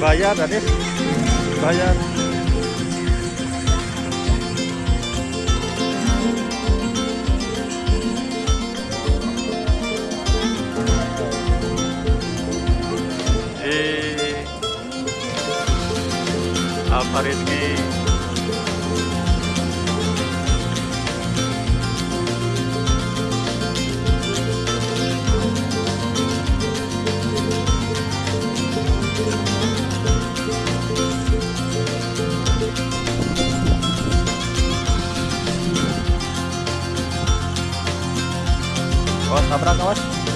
bayar tadi bayar. Di Alfarizki Oh, tabrak abraço. Tá